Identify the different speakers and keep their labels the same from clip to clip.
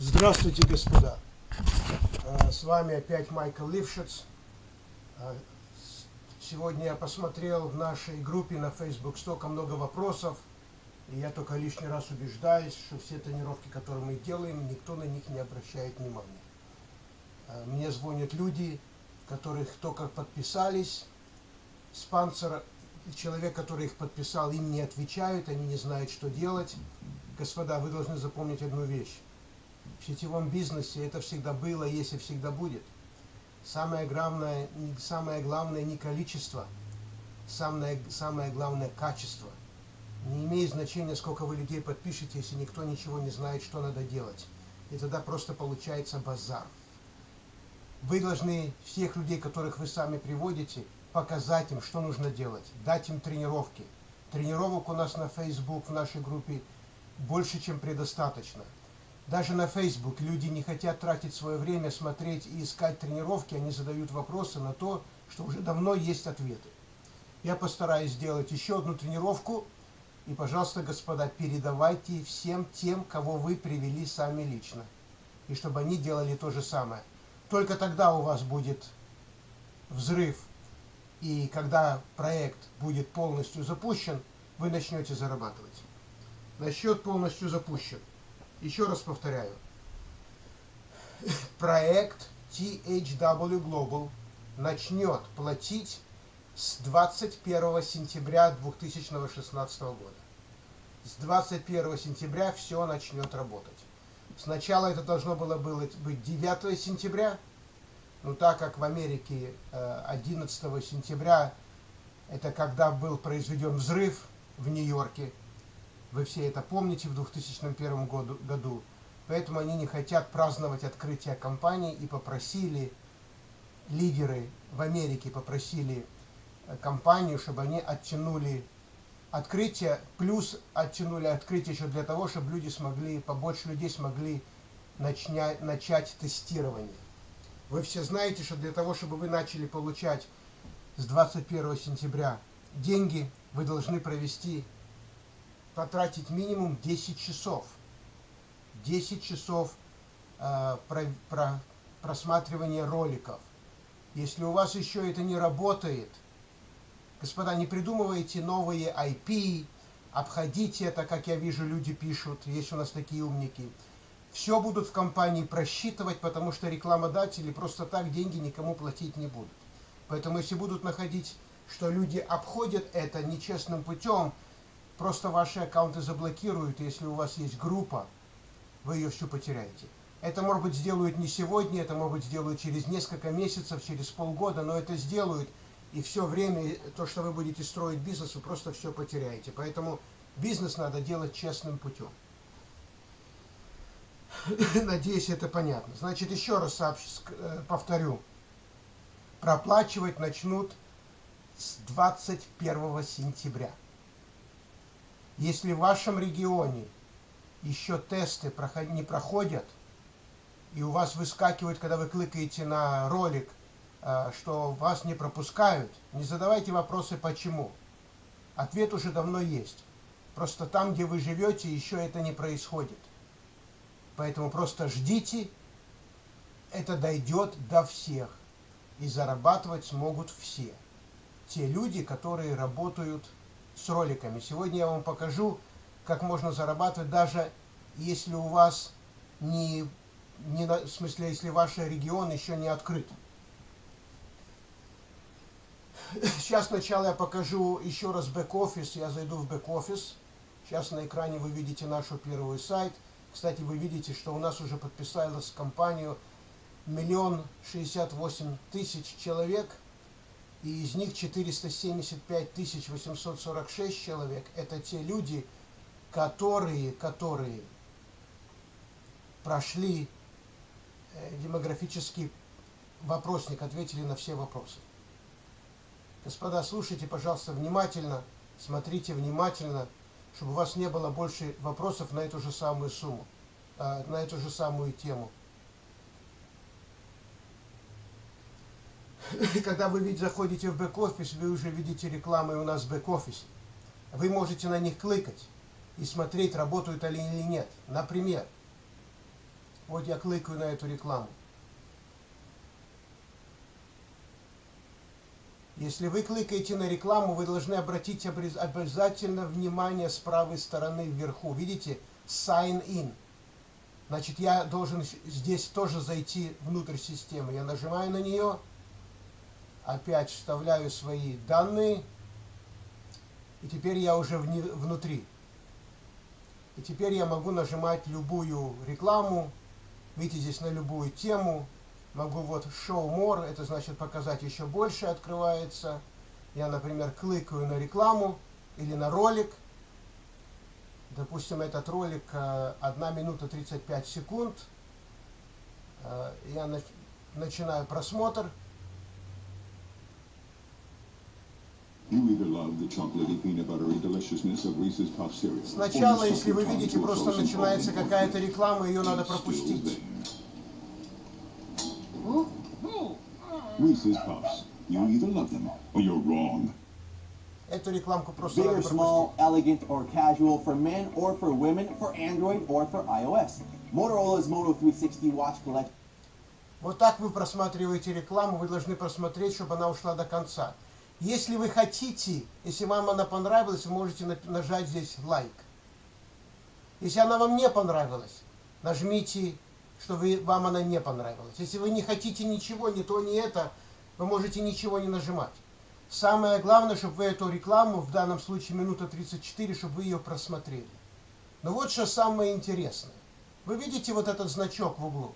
Speaker 1: Здравствуйте, господа! Э, с вами опять Майкл Лившиц. Э, сегодня я посмотрел в нашей группе на Facebook столько много вопросов, и я только лишний раз убеждаюсь, что все тренировки, которые мы делаем, никто на них не обращает внимания. Э, мне звонят люди, которых только подписались, спонсор, человек, который их подписал, им не отвечают, они не знают, что делать. Господа, вы должны запомнить одну вещь. В сетевом бизнесе это всегда было, есть и всегда будет. Самое главное, самое главное не количество, самое, самое главное качество. Не имеет значения, сколько вы людей подпишете, если никто ничего не знает, что надо делать. И тогда просто получается базар. Вы должны всех людей, которых вы сами приводите, показать им, что нужно делать, дать им тренировки. Тренировок у нас на Facebook в нашей группе больше, чем предостаточно. Даже на Facebook люди не хотят тратить свое время, смотреть и искать тренировки, они задают вопросы на то, что уже давно есть ответы. Я постараюсь сделать еще одну тренировку, и, пожалуйста, господа, передавайте всем тем, кого вы привели сами лично, и чтобы они делали то же самое. Только тогда у вас будет взрыв, и когда проект будет полностью запущен, вы начнете зарабатывать. Насчет полностью запущен. Еще раз повторяю. Проект THW Global начнет платить с 21 сентября 2016 года. С 21 сентября все начнет работать. Сначала это должно было быть 9 сентября, но так как в Америке 11 э, сентября, это когда был произведен взрыв в Нью-Йорке, вы все это помните в 2001 году, году. Поэтому они не хотят праздновать открытие компании и попросили, лидеры в Америке попросили э, компанию, чтобы они оттянули открытие, плюс оттянули открытие еще для того, чтобы люди смогли, побольше людей смогли начать, начать тестирование. Вы все знаете, что для того, чтобы вы начали получать с 21 сентября деньги, вы должны провести потратить минимум 10 часов. 10 часов э, про, про, просматривания роликов. Если у вас еще это не работает, господа, не придумывайте новые IP, обходите это, как я вижу, люди пишут, есть у нас такие умники. Все будут в компании просчитывать, потому что рекламодатели просто так деньги никому платить не будут. Поэтому если будут находить, что люди обходят это нечестным путем, Просто ваши аккаунты заблокируют, если у вас есть группа, вы ее всю потеряете. Это, может быть, сделают не сегодня, это, может быть, сделают через несколько месяцев, через полгода, но это сделают, и все время, то, что вы будете строить бизнес, вы просто все потеряете. Поэтому бизнес надо делать честным путем. Надеюсь, это понятно. Значит, еще раз э, повторю. Проплачивать начнут с 21 сентября. Если в вашем регионе еще тесты не проходят, и у вас выскакивает, когда вы кликаете на ролик, э, что вас не пропускают, не задавайте вопросы «почему?». Ответ уже давно есть. Просто там, где вы живете, еще это не происходит. Поэтому просто ждите, это дойдет до всех. И зарабатывать смогут все. Те люди, которые работают с роликами. Сегодня я вам покажу, как можно зарабатывать, даже если у вас не, не в смысле, если ваш регион еще не открыт. Сейчас сначала я покажу еще раз бэк-офис. Я зайду в бэк-офис. Сейчас на экране вы видите нашу первую сайт. Кстати, вы видите, что у нас уже подписалась компанию миллион шестьдесят восемь тысяч человек – и из них 475 846 человек – это те люди, которые, которые прошли э, демографический вопросник, ответили на все вопросы. Господа, слушайте, пожалуйста, внимательно, смотрите внимательно, чтобы у вас не было больше вопросов на эту же самую сумму, э, на эту же самую тему. когда вы ведь заходите в бэк-офис, вы уже видите рекламы у нас в бэк-офисе. Вы можете на них кликать и смотреть, работают они или нет. Например, Вот я кликаю на эту рекламу. Если вы кликаете на рекламу, вы должны обратить обязательно внимание с правой стороны вверху. Видите? Sign in. Значит, я должен здесь тоже зайти внутрь системы. Я нажимаю на нее, опять вставляю свои данные, и теперь я уже внутри. И теперь я могу нажимать любую рекламу, видите, здесь на любую тему. Могу вот Show More, это значит показать еще больше открывается. Я, например, кликаю на рекламу или на ролик – Допустим, этот ролик 1 э, минута 35 секунд. Э, я начинаю просмотр. Сначала, если вы видите, просто начинается какая-то реклама, ее надо пропустить. Reese's Puffs. You either love them or you're wrong. Эту рекламку просто Big or small, elegant or casual, for men or for women, for Android or for iOS. Motorola's Moto 360 watch collection. Вот так вы просматриваете рекламу, вы должны просмотреть, чтобы она ушла до конца. Если вы хотите, если вам она понравилась, вы можете нажать здесь лайк. Если она вам не понравилась, нажмите, что вы, вам она не понравилась. Если вы не хотите ничего, ни то, ни это, вы можете ничего не нажимать. Самое главное, чтобы вы эту рекламу, в данном случае минута 34, чтобы вы ее просмотрели. Но вот что самое интересное. Вы видите вот этот значок в углу?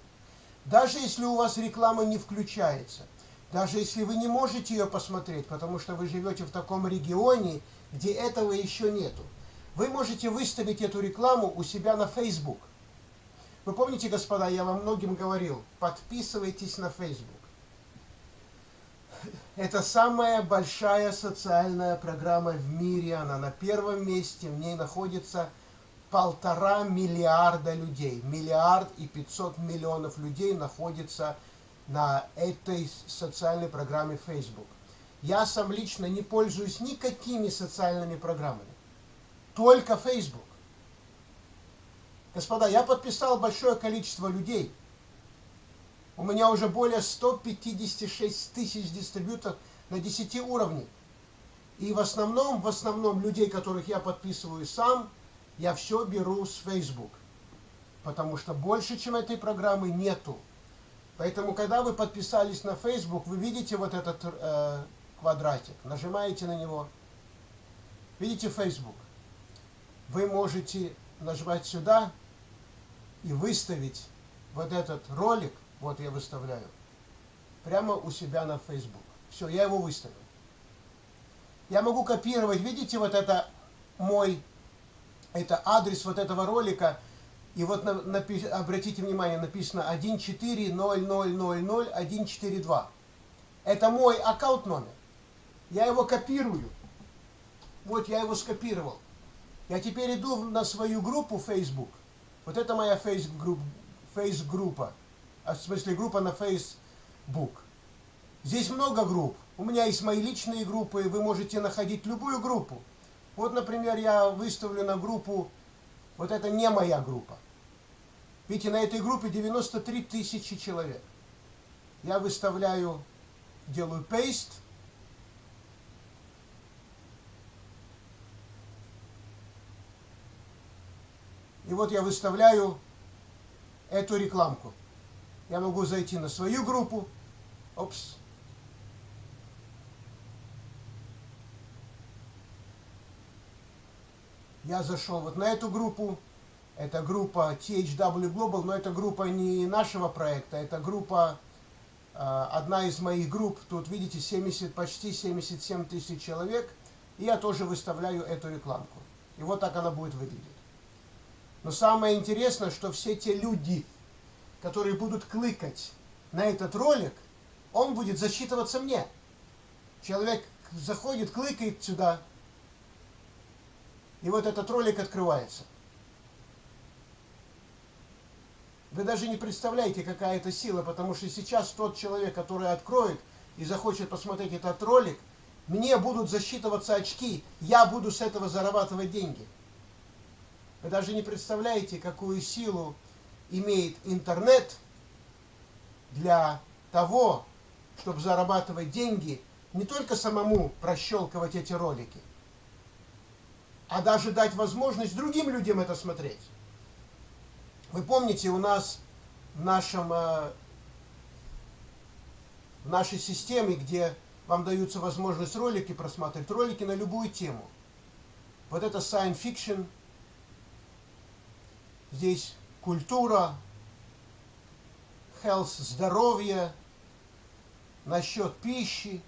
Speaker 1: Даже если у вас реклама не включается, даже если вы не можете ее посмотреть, потому что вы живете в таком регионе, где этого еще нету, вы можете выставить эту рекламу у себя на Facebook. Вы помните, господа, я вам многим говорил, подписывайтесь на Facebook это самая большая социальная программа в мире. Она на первом месте. В ней находится полтора миллиарда людей. Миллиард и пятьсот миллионов людей находится на этой социальной программе Facebook. Я сам лично не пользуюсь никакими социальными программами. Только Facebook. Господа, я подписал большое количество людей – у меня уже более 156 тысяч дистрибьюторов на 10 уровнях. И в основном, в основном людей, которых я подписываю сам, я все беру с Facebook. Потому что больше, чем этой программы, нету. Поэтому, когда вы подписались на Facebook, вы видите вот этот э, квадратик, нажимаете на него, видите Facebook. Вы можете нажимать сюда и выставить вот этот ролик вот я выставляю. Прямо у себя на Facebook. Все, я его выставил. Я могу копировать, видите, вот это мой, это адрес вот этого ролика. И вот на, напи, обратите внимание, написано 140000142. Это мой аккаунт номер. Я его копирую. Вот я его скопировал. Я теперь иду на свою группу Facebook. Вот это моя фейс-группа в смысле группа на Facebook. Здесь много групп. У меня есть мои личные группы, вы можете находить любую группу. Вот, например, я выставлю на группу, вот это не моя группа. Видите, на этой группе 93 тысячи человек. Я выставляю, делаю paste. И вот я выставляю эту рекламку я могу зайти на свою группу. Опс. Я зашел вот на эту группу. Это группа THW Global, но это группа не нашего проекта, это группа, э, одна из моих групп. Тут, видите, 70, почти 77 тысяч человек. И я тоже выставляю эту рекламку. И вот так она будет выглядеть. Но самое интересное, что все те люди, которые будут кликать на этот ролик, он будет засчитываться мне. Человек заходит, кликает сюда, и вот этот ролик открывается. Вы даже не представляете, какая это сила, потому что сейчас тот человек, который откроет и захочет посмотреть этот ролик, мне будут засчитываться очки, я буду с этого зарабатывать деньги. Вы даже не представляете, какую силу имеет интернет для того, чтобы зарабатывать деньги, не только самому прощелкивать эти ролики, а даже дать возможность другим людям это смотреть. Вы помните, у нас в нашем э, в нашей системе, где вам даются возможность ролики просматривать, ролики на любую тему. Вот это science fiction, здесь культура, health, здоровье, насчет пищи.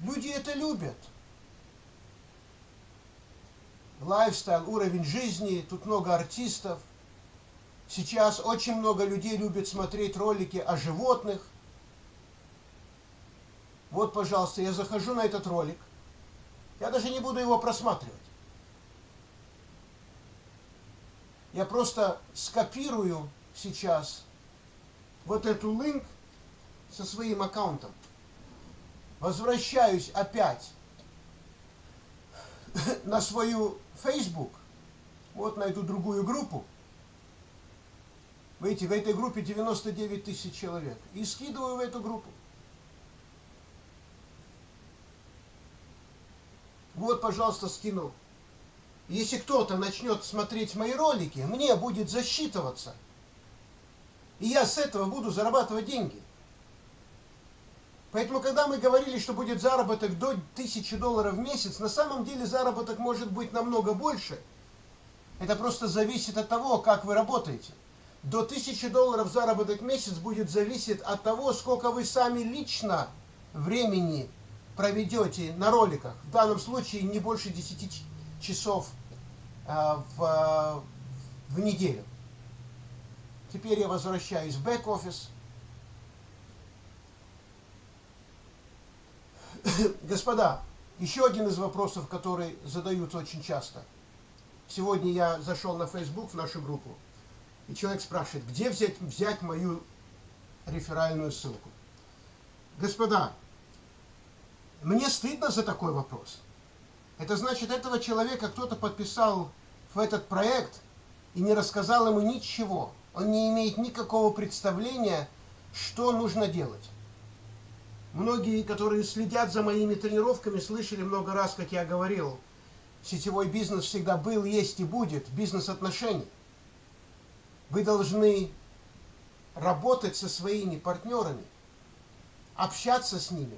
Speaker 1: Люди это любят. Lifestyle, уровень жизни, тут много артистов. Сейчас очень много людей любят смотреть ролики о животных – вот, пожалуйста, я захожу на этот ролик. Я даже не буду его просматривать. Я просто скопирую сейчас вот эту линк со своим аккаунтом. Возвращаюсь опять на свою Facebook. Вот найду другую группу. Видите, в этой группе 99 тысяч человек. И скидываю в эту группу. Вот, пожалуйста, скину. Если кто-то начнет смотреть мои ролики, мне будет засчитываться. И я с этого буду зарабатывать деньги. Поэтому, когда мы говорили, что будет заработок до 1000 долларов в месяц, на самом деле заработок может быть намного больше. Это просто зависит от того, как вы работаете. До 1000 долларов заработок в месяц будет зависеть от того, сколько вы сами лично времени проведете на роликах, в данном случае не больше 10 часов э, в, в неделю. Теперь я возвращаюсь в бэк-офис. Господа, еще один из вопросов, который задаются очень часто. Сегодня я зашел на Facebook, в нашу группу, и человек спрашивает, где взять, взять мою реферальную ссылку. Господа, мне стыдно за такой вопрос. Это значит, этого человека кто-то подписал в этот проект и не рассказал ему ничего. Он не имеет никакого представления, что нужно делать. Многие, которые следят за моими тренировками, слышали много раз, как я говорил, сетевой бизнес всегда был, есть и будет, бизнес отношений. Вы должны работать со своими партнерами, общаться с ними,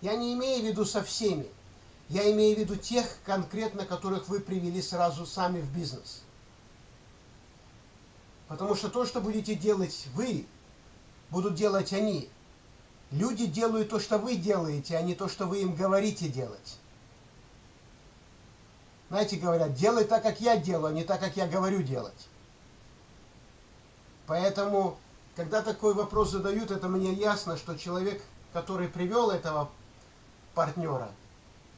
Speaker 1: я не имею в виду со всеми. Я имею в виду тех конкретно, которых вы привели сразу сами в бизнес. Потому что то, что будете делать вы, будут делать они. Люди делают то, что вы делаете, а не то, что вы им говорите делать. Знаете, говорят, делай так, как я делаю, а не так, как я говорю делать. Поэтому, когда такой вопрос задают, это мне ясно, что человек, который привел этого партнера,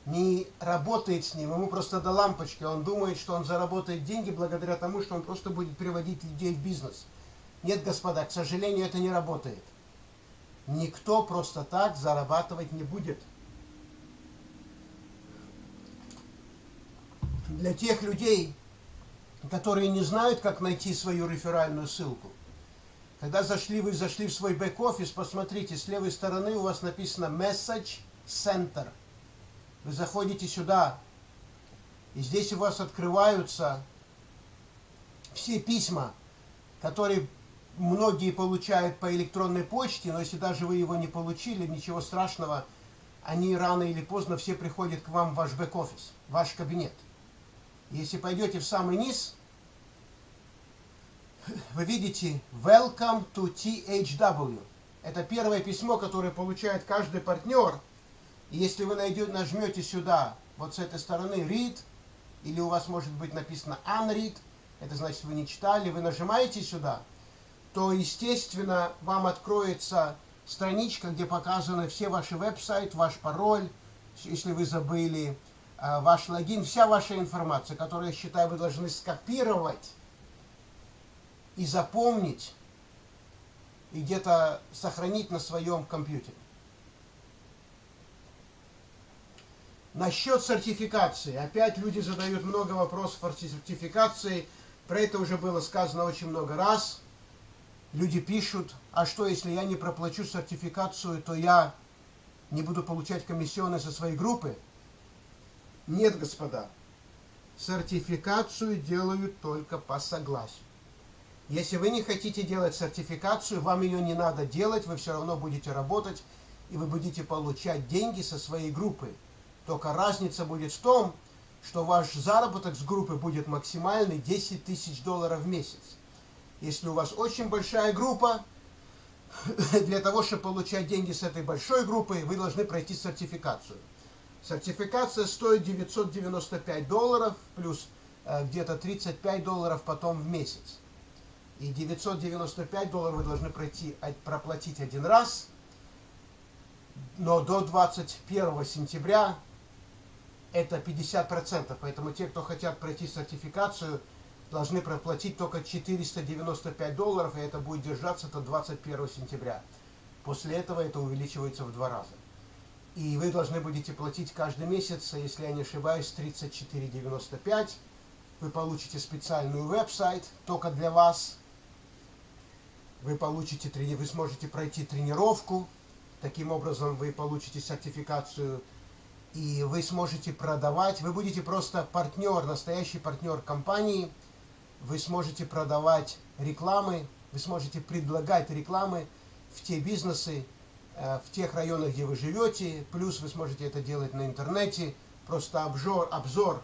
Speaker 1: не работает с ним, ему просто до лампочки, он думает, что он заработает деньги благодаря тому, что он просто будет приводить людей в бизнес. Нет, господа, к сожалению, это не работает. Никто просто так зарабатывать не будет. Для тех людей, которые не знают, как найти свою реферальную ссылку, когда зашли, вы зашли в свой бэк-офис, посмотрите, с левой стороны у вас написано «Message Center. Вы заходите сюда, и здесь у вас открываются все письма, которые многие получают по электронной почте, но если даже вы его не получили, ничего страшного, они рано или поздно все приходят к вам в ваш бэк-офис, ваш кабинет. Если пойдете в самый низ, вы видите Welcome to THW. Это первое письмо, которое получает каждый партнер – и если вы найдете, нажмете сюда, вот с этой стороны read, или у вас может быть написано unread, это значит вы не читали, вы нажимаете сюда, то естественно вам откроется страничка, где показаны все ваши веб-сайт, ваш пароль, если вы забыли, э, ваш логин, вся ваша информация, которую, я считаю, вы должны скопировать и запомнить, и где-то сохранить на своем компьютере. Насчет сертификации. Опять люди задают много вопросов о сертификации. Про это уже было сказано очень много раз. Люди пишут, а что, если я не проплачу сертификацию, то я не буду получать комиссионные со своей группы? Нет, господа. Сертификацию делают только по согласию. Если вы не хотите делать сертификацию, вам ее не надо делать, вы все равно будете работать, и вы будете получать деньги со своей группы. Только разница будет в том, что ваш заработок с группы будет максимальный 10 тысяч долларов в месяц. Если у вас очень большая группа, для того, чтобы получать деньги с этой большой группы, вы должны пройти сертификацию. Сертификация стоит 995 долларов, плюс э, где-то 35 долларов потом в месяц. И 995 долларов вы должны пройти, проплатить один раз, но до 21 сентября это 50%, поэтому те, кто хотят пройти сертификацию, должны проплатить только 495 долларов, и это будет держаться до 21 сентября. После этого это увеличивается в два раза. И вы должны будете платить каждый месяц, если я не ошибаюсь, 34,95. Вы получите специальный веб-сайт только для вас. Вы, получите, вы сможете пройти тренировку. Таким образом вы получите сертификацию и вы сможете продавать. Вы будете просто партнер, настоящий партнер компании – вы сможете продавать рекламы, вы сможете предлагать рекламы в те бизнесы, э, в тех районах, где вы живете, плюс вы сможете это делать на интернете, просто обзор, обзор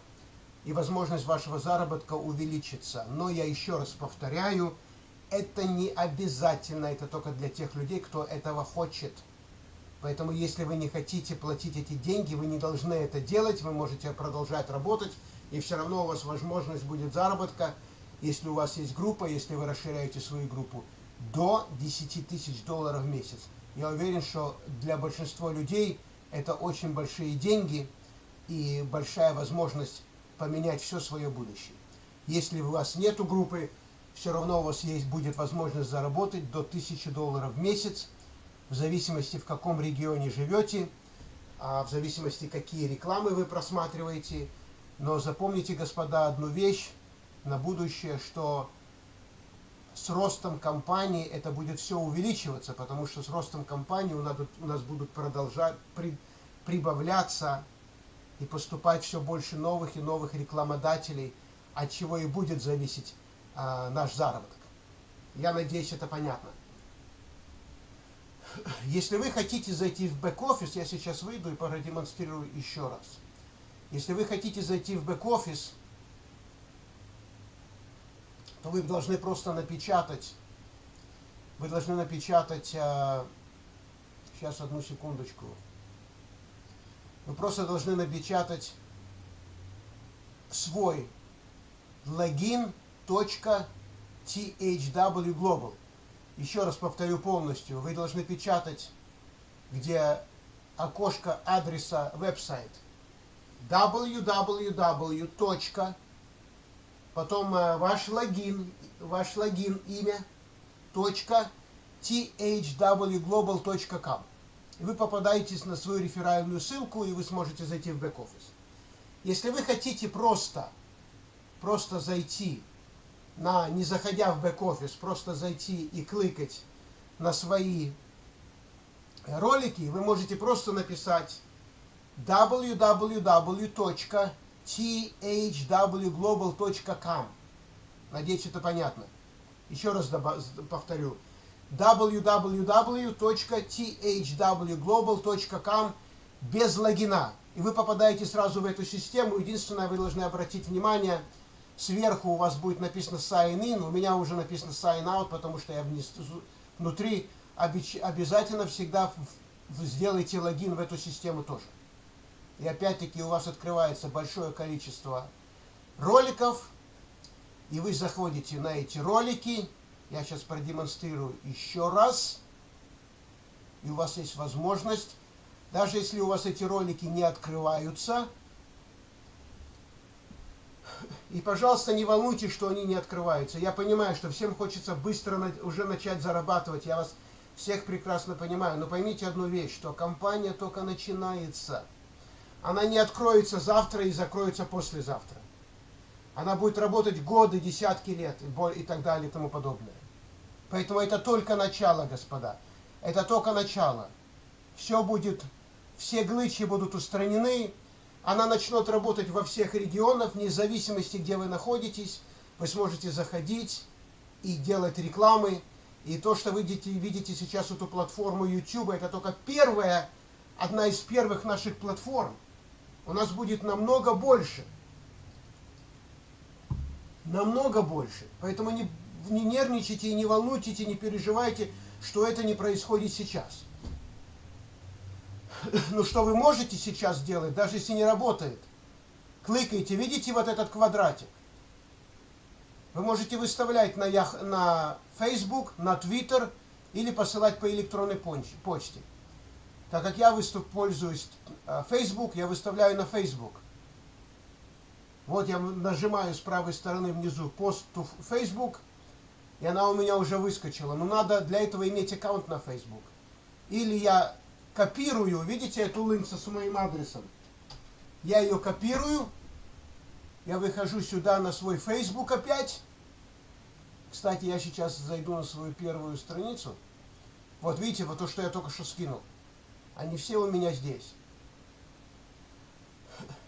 Speaker 1: и возможность вашего заработка увеличится. Но я еще раз повторяю, это не обязательно, это только для тех людей, кто этого хочет. Поэтому, если вы не хотите платить эти деньги, вы не должны это делать, вы можете продолжать работать, и все равно у вас возможность будет заработка – если у вас есть группа, если вы расширяете свою группу, до 10 тысяч долларов в месяц. Я уверен, что для большинства людей это очень большие деньги и большая возможность поменять все свое будущее. Если у вас нет группы, все равно у вас есть, будет возможность заработать до 1000 долларов в месяц, в зависимости в каком регионе живете, а в зависимости какие рекламы вы просматриваете. Но запомните, господа, одну вещь, на будущее, что с ростом компании это будет все увеличиваться, потому что с ростом компании у нас, у нас будут продолжать при, прибавляться и поступать все больше новых и новых рекламодателей, от чего и будет зависеть а, наш заработок. Я надеюсь, это понятно. Если вы хотите зайти в бэк-офис, я сейчас выйду и продемонстрирую еще раз. Если вы хотите зайти в бэк-офис, то вы должны просто напечатать, вы должны напечатать, э, сейчас одну секундочку, вы просто должны напечатать свой логин .thwglobal. Еще раз повторю полностью, вы должны печатать, где окошко адреса веб-сайт. Www потом э, ваш логин, ваш логин, имя, точка, thwglobal.com. Вы попадаете на свою реферальную ссылку, и вы сможете зайти в бэк-офис. Если вы хотите просто, просто зайти, на, не заходя в бэк-офис, просто зайти и кликать на свои ролики, вы можете просто написать www thwglobal.com. Надеюсь, это понятно. Еще раз повторю. www.thwglobal.com без логина. И вы попадаете сразу в эту систему. Единственное, вы должны обратить внимание, сверху у вас будет написано sign in, у меня уже написано sign out, потому что я внутри обязательно всегда сделайте логин в эту систему тоже. И опять-таки у вас открывается большое количество роликов, и вы заходите на эти ролики. Я сейчас продемонстрирую еще раз. И у вас есть возможность, даже если у вас эти ролики не открываются, и, пожалуйста, не волнуйтесь, что они не открываются. Я понимаю, что всем хочется быстро уже начать зарабатывать. Я вас всех прекрасно понимаю. Но поймите одну вещь, что компания только начинается. Она не откроется завтра и закроется послезавтра. Она будет работать годы, десятки лет и так далее и тому подобное. Поэтому это только начало, господа. Это только начало. Все будет, все глычи будут устранены. Она начнет работать во всех регионах, вне зависимости, где вы находитесь. Вы сможете заходить и делать рекламы. И то, что вы видите, сейчас эту платформу YouTube, это только первая, одна из первых наших платформ. У нас будет намного больше. Намного больше. Поэтому не не нервничайте не волнуйтесь, и не переживайте, что это не происходит сейчас. Ну что вы можете сейчас сделать, даже если не работает? Кликайте, видите вот этот квадратик? Вы можете выставлять на, на Facebook, на Twitter или посылать по электронной почте. Так как я выступ, пользуюсь э, Facebook, я выставляю на Facebook. Вот я нажимаю с правой стороны внизу пост to Facebook – и она у меня уже выскочила. Но надо для этого иметь аккаунт на Facebook. Или я копирую, видите эту линку с моим адресом? Я ее копирую, я выхожу сюда на свой Facebook опять. Кстати, я сейчас зайду на свою первую страницу. Вот видите, вот то, что я только что скинул. Они все у меня здесь.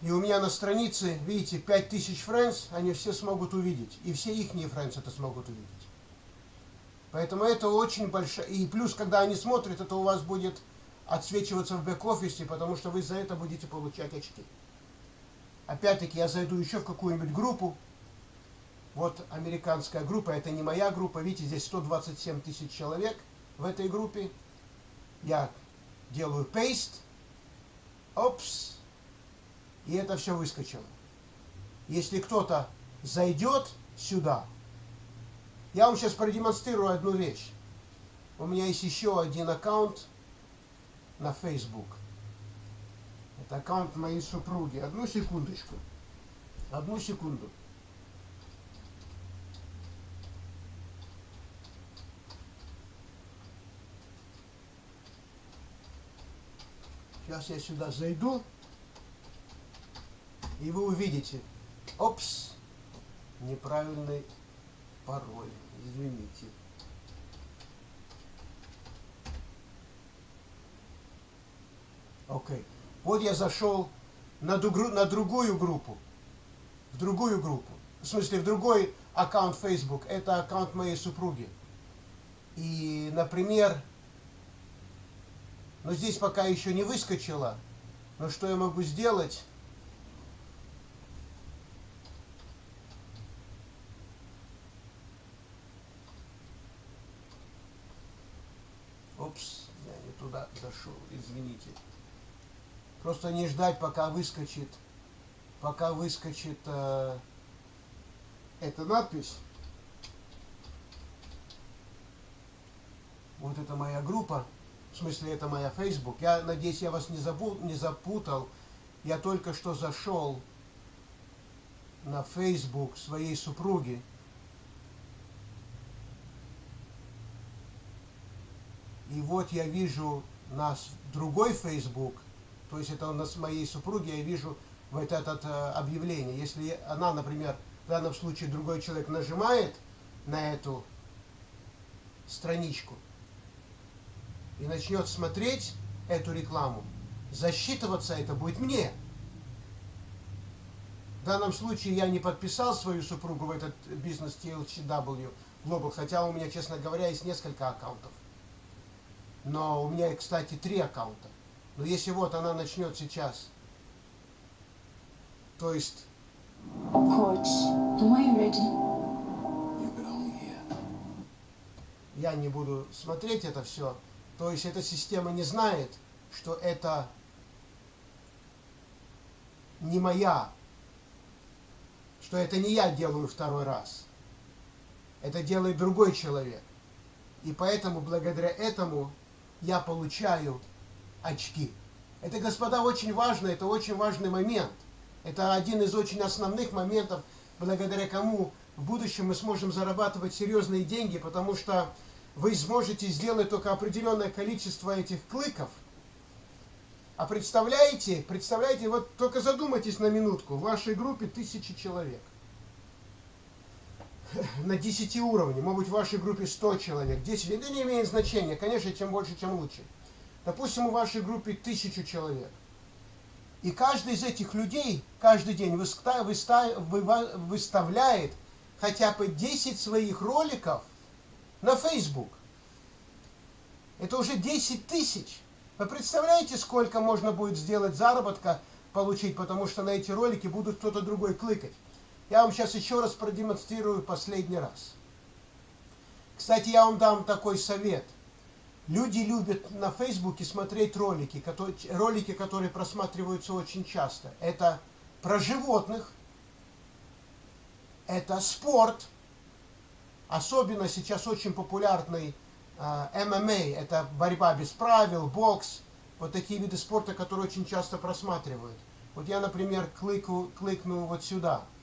Speaker 1: И у меня на странице, видите, 5000 friends, они все смогут увидеть. И все их friends это смогут увидеть. Поэтому это очень большая... И плюс, когда они смотрят, это у вас будет отсвечиваться в бэк-офисе, потому что вы за это будете получать очки. Опять-таки, я зайду еще в какую-нибудь группу. Вот американская группа, это не моя группа. Видите, здесь 127 тысяч человек в этой группе. Я делаю paste. Опс. И это все выскочило. Если кто-то зайдет сюда, я вам сейчас продемонстрирую одну вещь. У меня есть еще один аккаунт на Facebook. Это аккаунт моей супруги. Одну секундочку. Одну секунду. Сейчас я сюда зайду, и вы увидите. Опс, неправильный пароль извините. Окей. Okay. Вот я зашел на, другу, на другую группу. В другую группу. В смысле, в другой аккаунт Facebook. Это аккаунт моей супруги. И, например, но здесь пока еще не выскочило. Но что я могу сделать? Упс, я не туда зашел, извините. Просто не ждать, пока выскочит, пока выскочит э, эта надпись. Вот это моя группа, в смысле это моя Facebook. Я надеюсь, я вас не, забыл, не запутал. Я только что зашел на Facebook своей супруги. И вот я вижу нас другой Facebook, то есть это у нас моей супруги, я вижу вот это э, объявление. Если она, например, в данном случае другой человек нажимает на эту страничку и начнет смотреть эту рекламу, засчитываться это будет мне. В данном случае я не подписал свою супругу в этот бизнес TLCW Global, хотя у меня, честно говоря, есть несколько аккаунтов. Но у меня, кстати, три аккаунта. Но если вот она начнет сейчас, то есть... Я не буду смотреть это все. То есть эта система не знает, что это не моя, что это не я делаю второй раз. Это делает другой человек. И поэтому, благодаря этому, я получаю очки. Это, господа, очень важно, это очень важный момент. Это один из очень основных моментов, благодаря кому в будущем мы сможем зарабатывать серьезные деньги, потому что вы сможете сделать только определенное количество этих кликов. А представляете, представляете, вот только задумайтесь на минутку, в вашей группе тысячи человек. на 10 уровнях, может быть в вашей группе 100 человек, 10, это не имеет значения, конечно, чем больше, тем лучше. Допустим, в вашей группе 1000 человек. И каждый из этих людей каждый день выставляет хотя бы 10 своих роликов на Facebook. Это уже 10 тысяч. Вы представляете, сколько можно будет сделать заработка, получить, потому что на эти ролики будут кто-то другой кликать. Я вам сейчас еще раз продемонстрирую последний раз. Кстати, я вам дам такой совет. Люди любят на Фейсбуке смотреть ролики, которые, ролики, которые просматриваются очень часто. Это про животных, это спорт, особенно сейчас очень популярный э, ММА, это борьба без правил, бокс, вот такие виды спорта, которые очень часто просматривают. Вот я, например, клику, кликну вот сюда –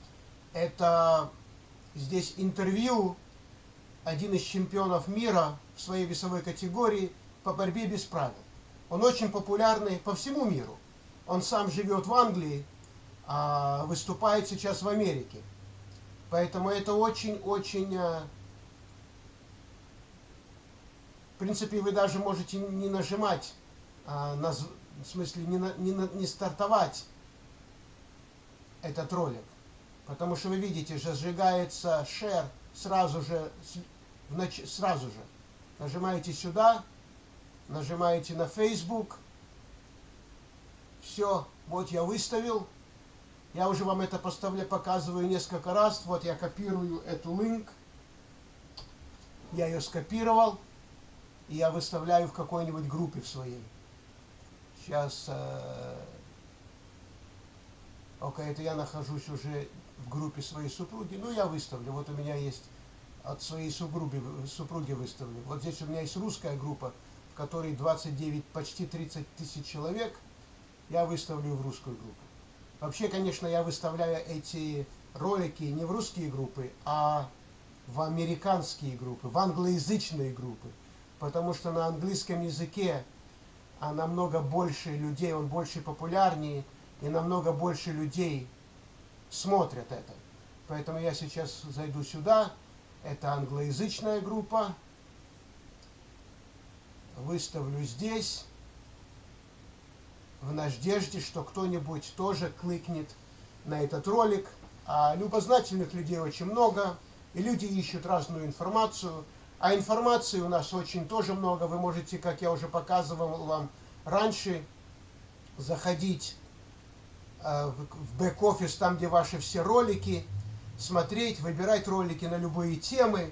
Speaker 1: это здесь интервью один из чемпионов мира в своей весовой категории по борьбе без правил. Он очень популярный по всему миру. Он сам живет в Англии, а выступает сейчас в Америке. Поэтому это очень-очень... Э, в принципе, вы даже можете не нажимать, а, на, в смысле не, на, не, не стартовать этот ролик. Потому что вы видите, зажигается share сразу же, сразу же. Нажимаете сюда, нажимаете на Facebook. Все, вот я выставил. Я уже вам это поставлю, показываю несколько раз. Вот я копирую эту линк. Я ее скопировал. И я выставляю в какой-нибудь группе в своей. Сейчас... Э, Окей, это я нахожусь уже в группе своей супруги, ну я выставлю, вот у меня есть от своей супруги, супруги выставлю. Вот здесь у меня есть русская группа, в которой 29, почти 30 тысяч человек, я выставлю в русскую группу. Вообще, конечно, я выставляю эти ролики не в русские группы, а в американские группы, в англоязычные группы. Потому что на английском языке намного больше людей, он больше популярнее, и намного больше людей смотрят это. Поэтому я сейчас зайду сюда. Это англоязычная группа. Выставлю здесь. В надежде, что кто-нибудь тоже кликнет на этот ролик. А любознательных людей очень много. И люди ищут разную информацию. А информации у нас очень тоже много. Вы можете, как я уже показывал вам раньше, заходить Э, в бэк-офис, там, где ваши все ролики, смотреть, выбирать ролики на любые темы,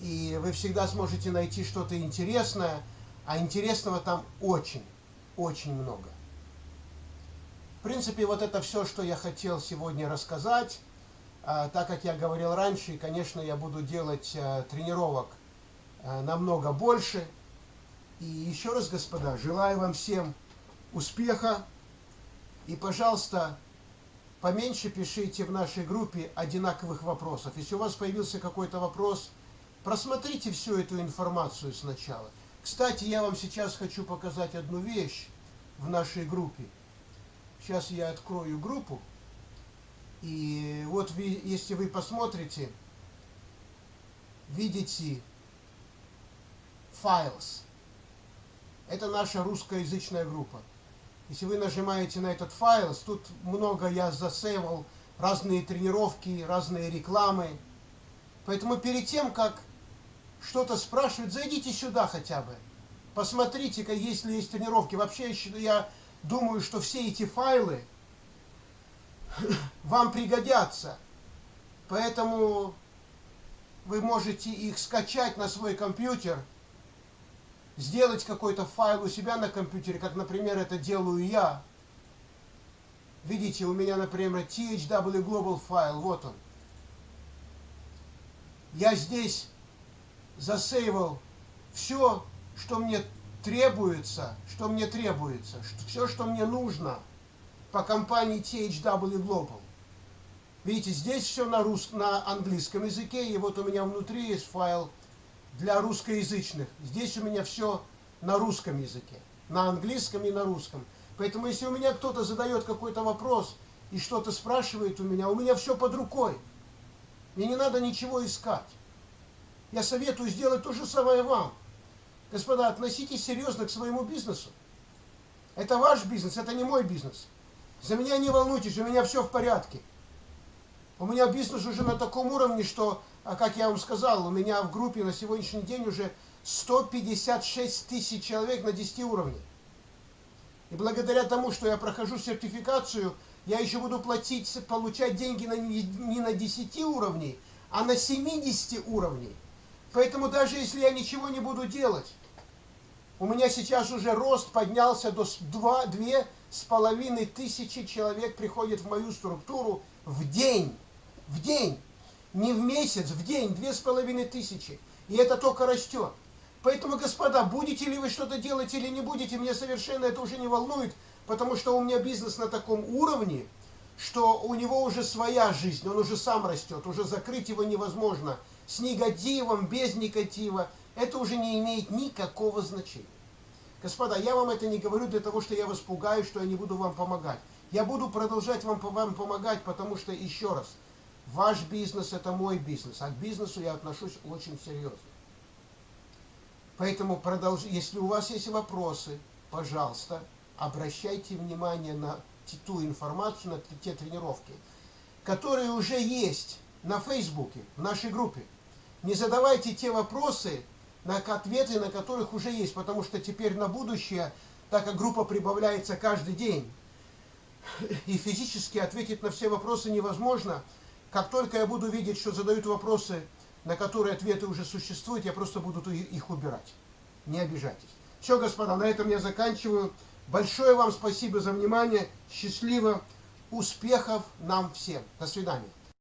Speaker 1: и вы всегда сможете найти что-то интересное, а интересного там очень, очень много. В принципе, вот это все, что я хотел сегодня рассказать. А, так как я говорил раньше, конечно, я буду делать а, тренировок а, намного больше. И еще раз, господа, желаю вам всем успеха, и, пожалуйста, поменьше пишите в нашей группе одинаковых вопросов. Если у вас появился какой-то вопрос, просмотрите всю эту информацию сначала. Кстати, я вам сейчас хочу показать одну вещь в нашей группе. Сейчас я открою группу. И вот вы, если вы посмотрите, видите files. Это наша русскоязычная группа. Если вы нажимаете на этот файл, тут много я засейвал, разные тренировки, разные рекламы. Поэтому перед тем, как что-то спрашивать, зайдите сюда хотя бы. Посмотрите, если есть тренировки. Вообще, я думаю, что все эти файлы вам пригодятся. Поэтому вы можете их скачать на свой компьютер – сделать какой-то файл у себя на компьютере, как, например, это делаю я. Видите, у меня, например, THW Global файл, вот он. Я здесь засейвал все, что мне требуется, что мне требуется, все, что мне нужно по компании THW Global. Видите, здесь все на, рус... на английском языке, и вот у меня внутри есть файл для русскоязычных. Здесь у меня все на русском языке, на английском и на русском. Поэтому если у меня кто-то задает какой-то вопрос и что-то спрашивает у меня, у меня все под рукой. Мне не надо ничего искать. Я советую сделать то же самое вам. Господа, относитесь серьезно к своему бизнесу. Это ваш бизнес, это не мой бизнес. За меня не волнуйтесь, у меня все в порядке. У меня бизнес уже на таком уровне, что, а как я вам сказал, у меня в группе на сегодняшний день уже 156 тысяч человек на 10 уровнях. И благодаря тому, что я прохожу сертификацию, я еще буду платить, получать деньги на, не на 10 уровней, а на 70 уровней. Поэтому даже если я ничего не буду делать, у меня сейчас уже рост поднялся до 2, 2 с половиной тысячи человек приходит в мою структуру в день. В день. Не в месяц, в день. Две с половиной тысячи. И это только растет. Поэтому, господа, будете ли вы что-то делать или не будете, меня совершенно это уже не волнует, потому что у меня бизнес на таком уровне, что у него уже своя жизнь, он уже сам растет, уже закрыть его невозможно. С негативом, без негатива, это уже не имеет никакого значения. Господа, я вам это не говорю для того, что я вас пугаю, что я не буду вам помогать. Я буду продолжать вам, вам помогать, потому что, еще раз, ваш бизнес – это мой бизнес, а к бизнесу я отношусь очень серьезно. Поэтому, продолж... если у вас есть вопросы, пожалуйста, обращайте внимание на ту информацию, на те тренировки, которые уже есть на Фейсбуке, в нашей группе. Не задавайте те вопросы, на ответы на которых уже есть, потому что теперь на будущее, так как группа прибавляется каждый день, и физически ответить на все вопросы невозможно, как только я буду видеть, что задают вопросы, на которые ответы уже существуют, я просто буду их убирать. Не обижайтесь. Все, господа, на этом я заканчиваю. Большое вам спасибо за внимание. Счастливо. Успехов нам всем. До свидания.